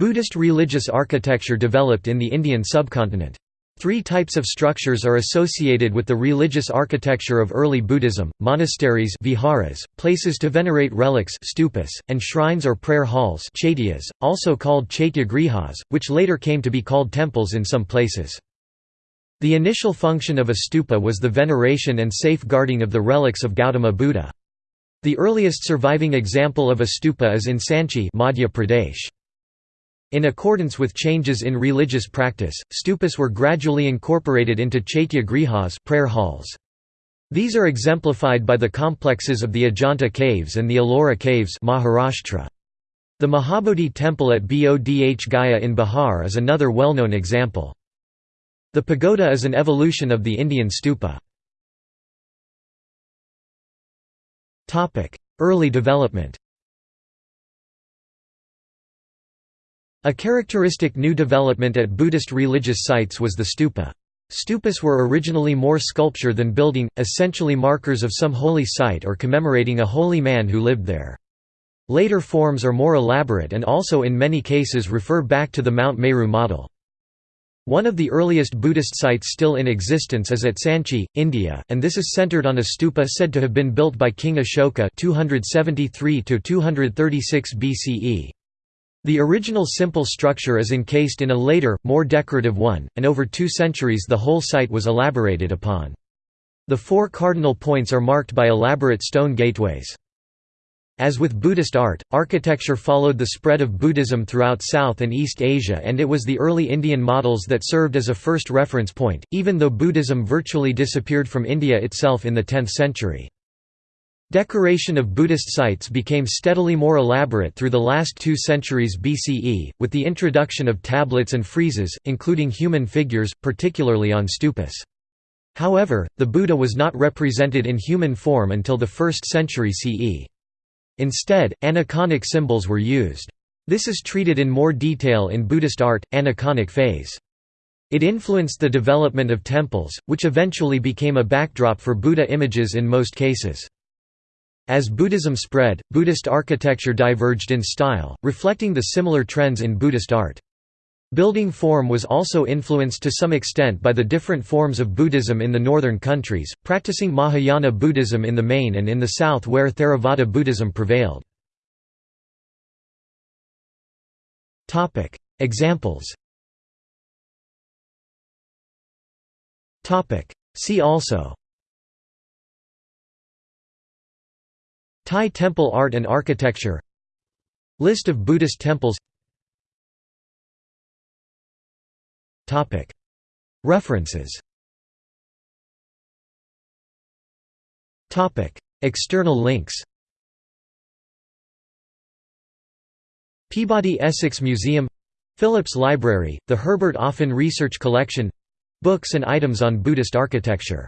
Buddhist religious architecture developed in the Indian subcontinent. Three types of structures are associated with the religious architecture of early Buddhism, monasteries viharas, places to venerate relics stupas, and shrines or prayer halls chaityas, also called chaityagrihas, which later came to be called temples in some places. The initial function of a stupa was the veneration and safeguarding of the relics of Gautama Buddha. The earliest surviving example of a stupa is in Sanchi Madhya Pradesh. In accordance with changes in religious practice, stupas were gradually incorporated into chaitya grihas prayer halls. These are exemplified by the complexes of the Ajanta caves and the Ellora caves Maharashtra. The Mahabodhi temple at Bodh Gaya in Bihar is another well-known example. The pagoda is an evolution of the Indian stupa. Early development A characteristic new development at Buddhist religious sites was the stupa. Stupas were originally more sculpture than building, essentially markers of some holy site or commemorating a holy man who lived there. Later forms are more elaborate and also in many cases refer back to the Mount Meru model. One of the earliest Buddhist sites still in existence is at Sanchi, India, and this is centered on a stupa said to have been built by King Ashoka 273 BCE. The original simple structure is encased in a later, more decorative one, and over two centuries the whole site was elaborated upon. The four cardinal points are marked by elaborate stone gateways. As with Buddhist art, architecture followed the spread of Buddhism throughout South and East Asia and it was the early Indian models that served as a first reference point, even though Buddhism virtually disappeared from India itself in the 10th century. Decoration of Buddhist sites became steadily more elaborate through the last two centuries BCE, with the introduction of tablets and friezes, including human figures, particularly on stupas. However, the Buddha was not represented in human form until the 1st century CE. Instead, aniconic symbols were used. This is treated in more detail in Buddhist art, aniconic phase. It influenced the development of temples, which eventually became a backdrop for Buddha images in most cases. As Buddhism spread, Buddhist architecture diverged in style, reflecting the similar trends in Buddhist art. Building form was also influenced to some extent by the different forms of Buddhism in the northern countries, practicing Mahayana Buddhism in the main and in the south where Theravada Buddhism prevailed. Examples See also Thai temple art and architecture. List of Buddhist temples. References. External links. Peabody Essex Museum. Phillips Library, the Herbert Offen Research Collection. Books and items on Buddhist architecture